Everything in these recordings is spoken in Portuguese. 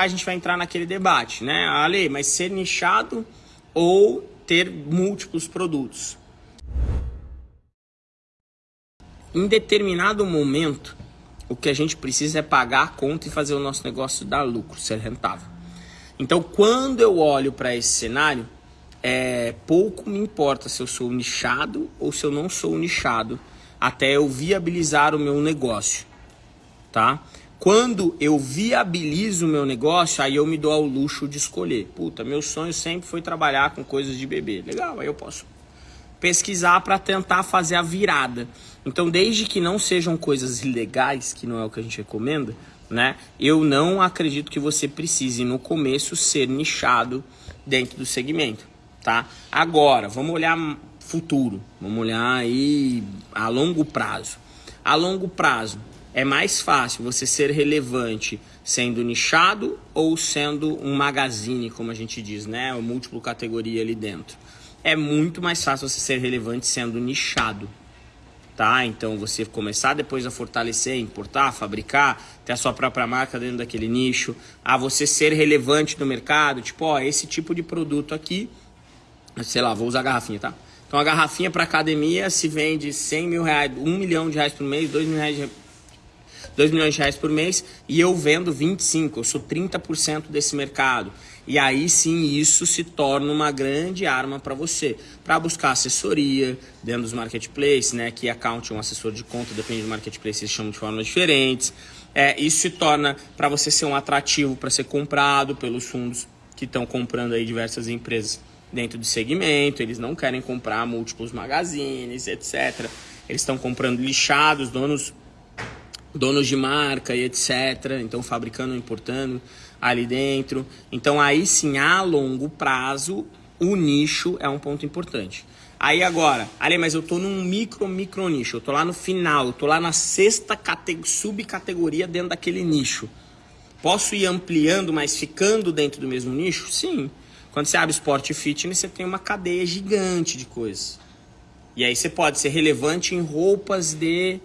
a gente vai entrar naquele debate, né? Ale, mas ser nichado ou ter múltiplos produtos? Em determinado momento, o que a gente precisa é pagar a conta e fazer o nosso negócio dar lucro, ser rentável. Então, quando eu olho para esse cenário, é, pouco me importa se eu sou nichado ou se eu não sou nichado, até eu viabilizar o meu negócio, tá? Quando eu viabilizo o meu negócio, aí eu me dou ao luxo de escolher. Puta, meu sonho sempre foi trabalhar com coisas de bebê. Legal, aí eu posso pesquisar para tentar fazer a virada. Então, desde que não sejam coisas ilegais, que não é o que a gente recomenda, né? Eu não acredito que você precise no começo ser nichado dentro do segmento, tá? Agora, vamos olhar futuro, vamos olhar aí a longo prazo. A longo prazo, é mais fácil você ser relevante sendo nichado ou sendo um magazine, como a gente diz, né? O múltiplo categoria ali dentro. É muito mais fácil você ser relevante sendo nichado, tá? Então você começar depois a fortalecer, importar, fabricar, ter a sua própria marca dentro daquele nicho, a você ser relevante no mercado, tipo, ó, esse tipo de produto aqui, sei lá, vou usar a garrafinha, tá? Então a garrafinha para academia se vende 100 mil reais, 1 milhão de reais por mês, 2 mil reais 2 milhões de reais por mês e eu vendo 25, eu sou 30% desse mercado. E aí sim isso se torna uma grande arma para você, para buscar assessoria dentro dos marketplaces, né? Que account é um assessor de conta, depende do marketplace, eles chamam de formas diferentes. É, isso se torna para você ser um atrativo para ser comprado pelos fundos que estão comprando aí diversas empresas dentro do segmento, eles não querem comprar múltiplos magazines, etc. Eles estão comprando lixados, donos donos de marca e etc. Então, fabricando importando ali dentro. Então, aí sim, a longo prazo, o nicho é um ponto importante. Aí agora, ali, mas eu tô num micro, micro nicho, eu tô lá no final, eu tô lá na sexta subcategoria dentro daquele nicho. Posso ir ampliando, mas ficando dentro do mesmo nicho? Sim. Quando você abre esporte fitness, você tem uma cadeia gigante de coisas. E aí você pode ser relevante em roupas de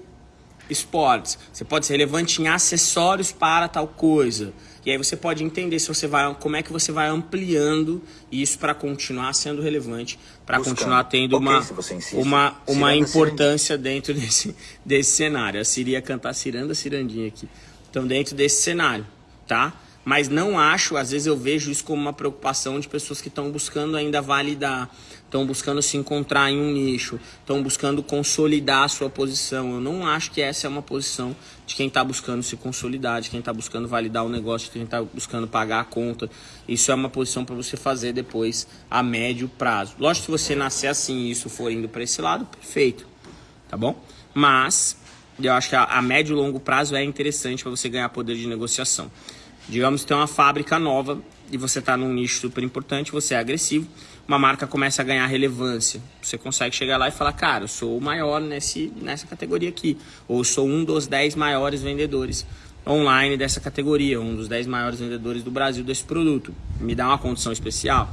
esportes. Você pode ser relevante em acessórios para tal coisa. E aí você pode entender se você vai, como é que você vai ampliando isso para continuar sendo relevante, para continuar tendo okay, uma, uma, uma importância dentro desse, desse cenário. A Siri ia cantar ciranda, cirandinha aqui. Então, dentro desse cenário, tá? Mas não acho, às vezes eu vejo isso como uma preocupação de pessoas que estão buscando ainda validar, estão buscando se encontrar em um nicho, estão buscando consolidar a sua posição. Eu não acho que essa é uma posição de quem está buscando se consolidar, de quem está buscando validar o negócio, de quem está buscando pagar a conta. Isso é uma posição para você fazer depois a médio prazo. Lógico se você nascer assim e isso for indo para esse lado, perfeito, tá bom? Mas eu acho que a, a médio e longo prazo é interessante para você ganhar poder de negociação. Digamos que tem uma fábrica nova e você está num nicho super importante, você é agressivo, uma marca começa a ganhar relevância. Você consegue chegar lá e falar, cara, eu sou o maior nesse, nessa categoria aqui, ou sou um dos 10 maiores vendedores online dessa categoria, um dos 10 maiores vendedores do Brasil desse produto. Me dá uma condição especial.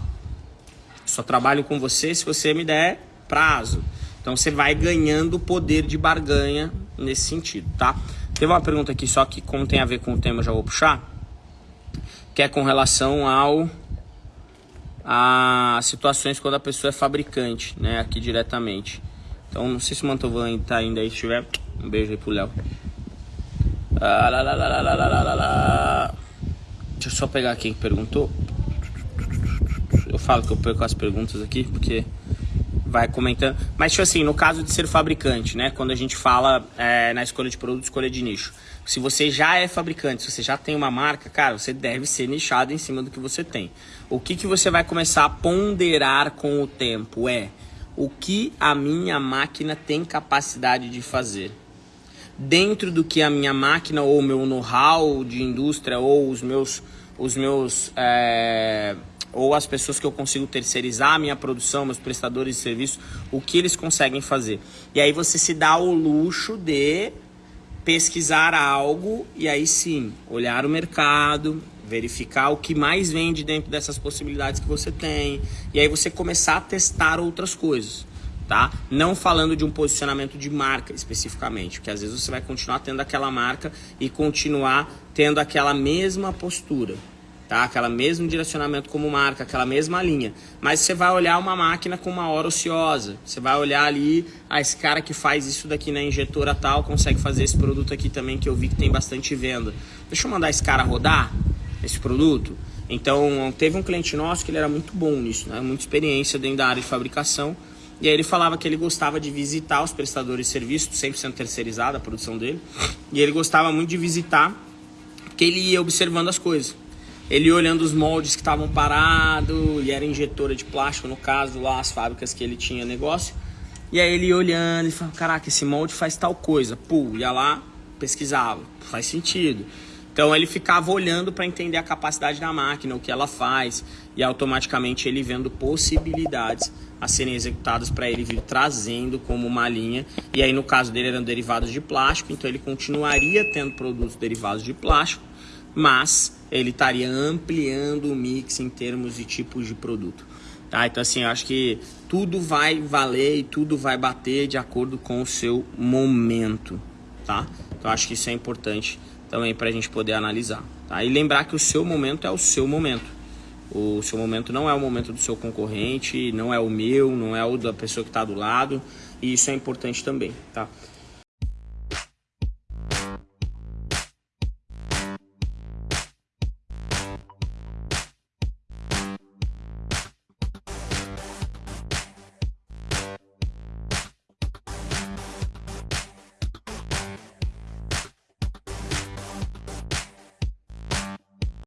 Só trabalho com você se você me der prazo. Então você vai ganhando poder de barganha nesse sentido, tá? Teve uma pergunta aqui só que como tem a ver com o tema, já vou puxar que é com relação ao a situações quando a pessoa é fabricante, né, aqui diretamente. Então, não sei se o Mantovan tá ainda aí, se tiver, um beijo aí pro Léo. Ah, Deixa eu só pegar quem perguntou. Eu falo que eu perco as perguntas aqui, porque vai comentando. Mas, tipo assim, no caso de ser fabricante, né? Quando a gente fala é, na escolha de produto, escolha de nicho. Se você já é fabricante, se você já tem uma marca, cara, você deve ser nichado em cima do que você tem. O que, que você vai começar a ponderar com o tempo é o que a minha máquina tem capacidade de fazer. Dentro do que a minha máquina ou o meu know-how de indústria ou os meus, os meus é, ou as pessoas que eu consigo terceirizar a minha produção, meus prestadores de serviço, o que eles conseguem fazer. E aí você se dá o luxo de pesquisar algo e aí sim, olhar o mercado, verificar o que mais vende dentro dessas possibilidades que você tem, e aí você começar a testar outras coisas. Tá? Não falando de um posicionamento de marca especificamente, porque às vezes você vai continuar tendo aquela marca e continuar tendo aquela mesma postura tá? Aquela mesmo direcionamento como marca, aquela mesma linha. Mas você vai olhar uma máquina com uma hora ociosa. Você vai olhar ali, ah, esse cara que faz isso daqui na injetora tal, consegue fazer esse produto aqui também que eu vi que tem bastante venda. Deixa eu mandar esse cara rodar esse produto. Então, teve um cliente nosso que ele era muito bom nisso, né? Muita experiência dentro da área de fabricação. E aí ele falava que ele gostava de visitar os prestadores de serviço, sempre sendo terceirizada a produção dele. E ele gostava muito de visitar, porque ele ia observando as coisas. Ele olhando os moldes que estavam parados, e era injetora de plástico, no caso, lá as fábricas que ele tinha negócio. E aí ele olhando e falava, caraca, esse molde faz tal coisa. Pô, ia lá, pesquisava, faz sentido. Então ele ficava olhando para entender a capacidade da máquina, o que ela faz, e automaticamente ele vendo possibilidades a serem executadas para ele vir trazendo como uma linha. E aí no caso dele eram derivados de plástico, então ele continuaria tendo produtos derivados de plástico, mas ele estaria ampliando o mix em termos de tipos de produto. Tá? Então, assim, eu acho que tudo vai valer e tudo vai bater de acordo com o seu momento. Tá? Então, acho que isso é importante também para a gente poder analisar. Tá? E lembrar que o seu momento é o seu momento. O seu momento não é o momento do seu concorrente, não é o meu, não é o da pessoa que está do lado. E isso é importante também. Tá?